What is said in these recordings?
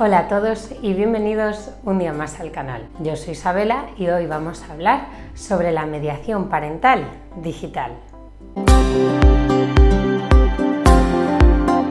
Hola a todos y bienvenidos un día más al canal. Yo soy Isabela y hoy vamos a hablar sobre la mediación parental digital.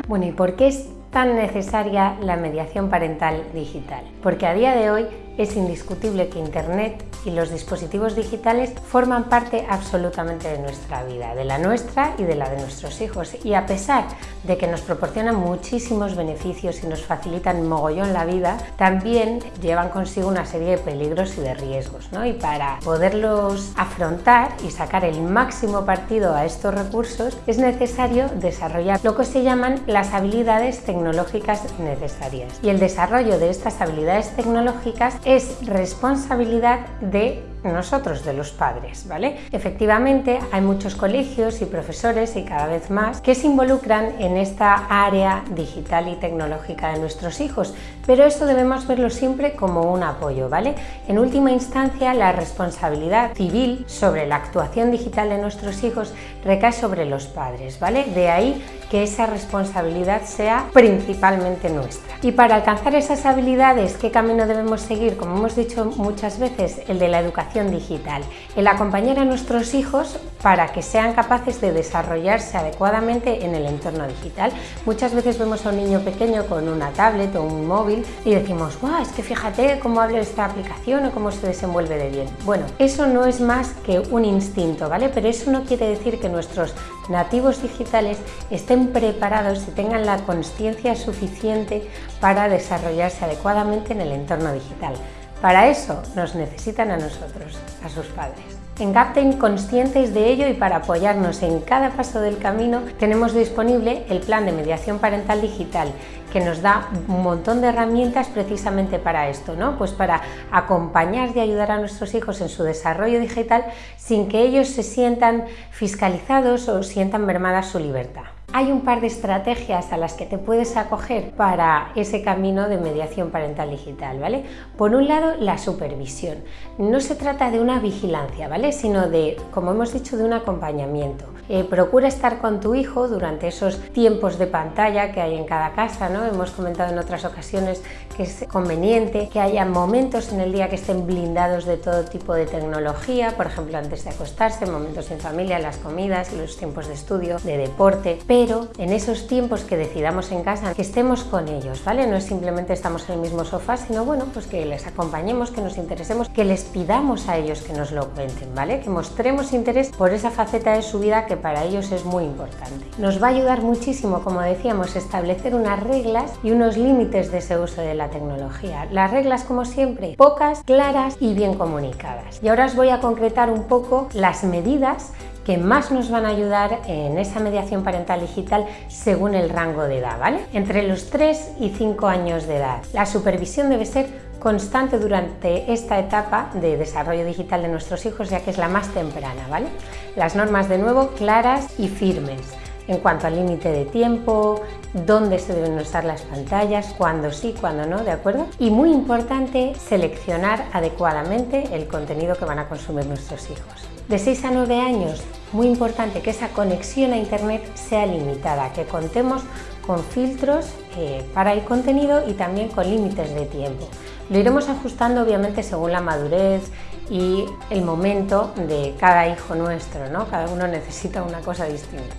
Bueno, ¿y por qué es tan necesaria la mediación parental digital? Porque a día de hoy es indiscutible que Internet y los dispositivos digitales forman parte absolutamente de nuestra vida, de la nuestra y de la de nuestros hijos. Y a pesar de que nos proporcionan muchísimos beneficios y nos facilitan mogollón la vida, también llevan consigo una serie de peligros y de riesgos. ¿no? Y para poderlos afrontar y sacar el máximo partido a estos recursos, es necesario desarrollar lo que se llaman las habilidades tecnológicas necesarias. Y el desarrollo de estas habilidades tecnológicas es responsabilidad de nosotros, de los padres, ¿vale? Efectivamente, hay muchos colegios y profesores y cada vez más que se involucran en esta área digital y tecnológica de nuestros hijos, pero esto debemos verlo siempre como un apoyo, ¿vale? En última instancia, la responsabilidad civil sobre la actuación digital de nuestros hijos recae sobre los padres, ¿vale? De ahí que esa responsabilidad sea principalmente nuestra. Y para alcanzar esas habilidades, ¿qué camino debemos seguir? Como hemos dicho muchas veces, el de la educación digital, el acompañar a nuestros hijos para que sean capaces de desarrollarse adecuadamente en el entorno digital. Muchas veces vemos a un niño pequeño con una tablet o un móvil y decimos, ¡guau! Es que fíjate cómo habla esta aplicación o cómo se desenvuelve de bien. Bueno, eso no es más que un instinto, ¿vale? Pero eso no quiere decir que nuestros nativos digitales estén preparados y tengan la conciencia suficiente para desarrollarse adecuadamente en el entorno digital. Para eso nos necesitan a nosotros, a sus padres. En Captain, conscientes de ello y para apoyarnos en cada paso del camino, tenemos disponible el plan de mediación parental digital, que nos da un montón de herramientas precisamente para esto, ¿no? Pues para acompañar y ayudar a nuestros hijos en su desarrollo digital sin que ellos se sientan fiscalizados o sientan mermada su libertad. Hay un par de estrategias a las que te puedes acoger para ese camino de mediación parental digital, ¿vale? Por un lado, la supervisión. No se trata de una vigilancia, ¿vale? Sino de, como hemos dicho, de un acompañamiento. Eh, procura estar con tu hijo durante esos tiempos de pantalla que hay en cada casa, ¿no? Hemos comentado en otras ocasiones que es conveniente que haya momentos en el día que estén blindados de todo tipo de tecnología, por ejemplo, antes de acostarse, momentos en familia, las comidas, los tiempos de estudio, de deporte, pero en esos tiempos que decidamos en casa, que estemos con ellos, ¿vale? No es simplemente estamos en el mismo sofá, sino bueno, pues que les acompañemos, que nos interesemos, que les pidamos a ellos que nos lo cuenten, ¿vale? Que mostremos interés por esa faceta de su vida que para ellos es muy importante. Nos va a ayudar muchísimo, como decíamos, establecer unas reglas y unos límites de ese uso de la tecnología. Las reglas, como siempre, pocas, claras y bien comunicadas. Y ahora os voy a concretar un poco las medidas que más nos van a ayudar en esa mediación parental digital según el rango de edad, ¿vale? Entre los 3 y 5 años de edad. La supervisión debe ser constante durante esta etapa de desarrollo digital de nuestros hijos, ya que es la más temprana, ¿vale? Las normas, de nuevo, claras y firmes en cuanto al límite de tiempo, dónde se deben usar las pantallas, cuándo sí, cuándo no, ¿de acuerdo? Y muy importante, seleccionar adecuadamente el contenido que van a consumir nuestros hijos. De 6 a 9 años, muy importante que esa conexión a Internet sea limitada, que contemos con filtros eh, para el contenido y también con límites de tiempo. Lo iremos ajustando obviamente según la madurez y el momento de cada hijo nuestro, ¿no? Cada uno necesita una cosa distinta.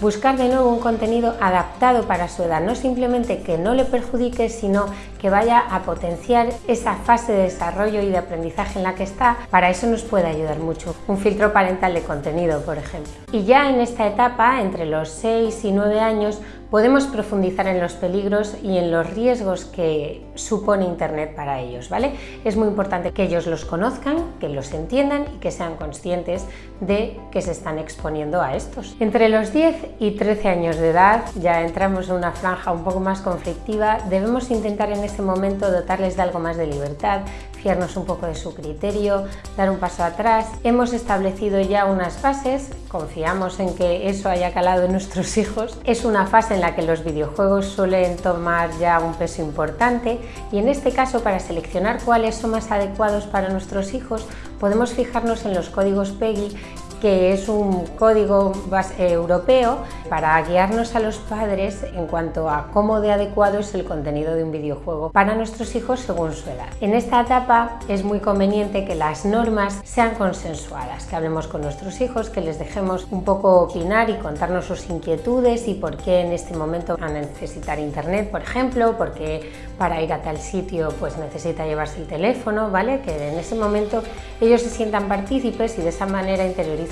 Buscar de nuevo un contenido adaptado para su edad, no simplemente que no le perjudique, sino que vaya a potenciar esa fase de desarrollo y de aprendizaje en la que está. Para eso nos puede ayudar mucho un filtro parental de contenido, por ejemplo. Y ya en esta etapa, entre los 6 y 9 años, podemos profundizar en los peligros y en los riesgos que supone Internet para ellos. ¿vale? Es muy importante que ellos los conozcan, que los entiendan y que sean conscientes de que se están exponiendo a estos. Entre los 10 y 13 años de edad, ya entramos en una franja un poco más conflictiva, debemos intentar en ese momento dotarles de algo más de libertad, fiarnos un poco de su criterio, dar un paso atrás. Hemos establecido ya unas bases, confiamos en que eso haya calado en nuestros hijos. Es una fase en la que los videojuegos suelen tomar ya un peso importante y en este caso para seleccionar cuáles son más adecuados para nuestros hijos podemos fijarnos en los códigos PEGI que es un código europeo para guiarnos a los padres en cuanto a cómo de adecuado es el contenido de un videojuego para nuestros hijos según su edad. En esta etapa es muy conveniente que las normas sean consensuadas, que hablemos con nuestros hijos, que les dejemos un poco opinar y contarnos sus inquietudes y por qué en este momento van a necesitar internet, por ejemplo, porque para ir a tal sitio pues necesita llevarse el teléfono, ¿vale? Que en ese momento ellos se sientan partícipes y de esa manera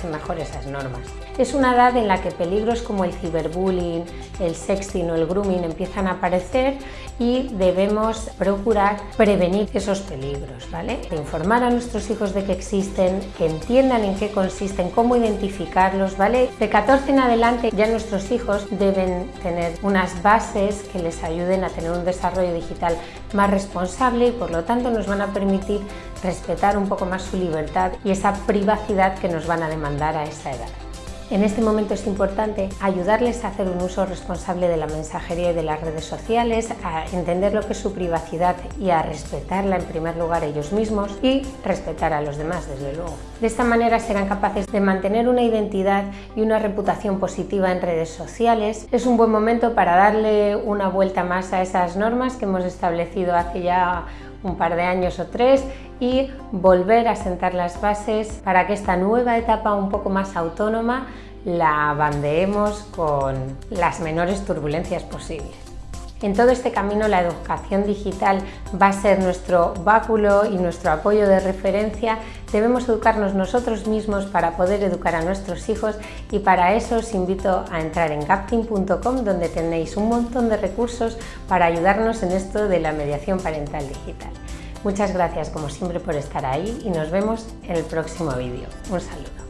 mejor esas normas. Es una edad en la que peligros como el ciberbullying, el sexting o el grooming empiezan a aparecer y debemos procurar prevenir esos peligros, ¿vale? informar a nuestros hijos de que existen, que entiendan en qué consisten, cómo identificarlos, ¿vale? De 14 en adelante ya nuestros hijos deben tener unas bases que les ayuden a tener un desarrollo digital más responsable y por lo tanto nos van a permitir respetar un poco más su libertad y esa privacidad que nos van a demandar a esa edad. En este momento es importante ayudarles a hacer un uso responsable de la mensajería y de las redes sociales, a entender lo que es su privacidad y a respetarla en primer lugar ellos mismos y respetar a los demás, desde luego. De esta manera serán capaces de mantener una identidad y una reputación positiva en redes sociales. Es un buen momento para darle una vuelta más a esas normas que hemos establecido hace ya un par de años o tres y volver a sentar las bases para que esta nueva etapa un poco más autónoma la bandeemos con las menores turbulencias posibles. En todo este camino la educación digital va a ser nuestro báculo y nuestro apoyo de referencia. Debemos educarnos nosotros mismos para poder educar a nuestros hijos y para eso os invito a entrar en gapting.com donde tenéis un montón de recursos para ayudarnos en esto de la mediación parental digital. Muchas gracias como siempre por estar ahí y nos vemos en el próximo vídeo. Un saludo.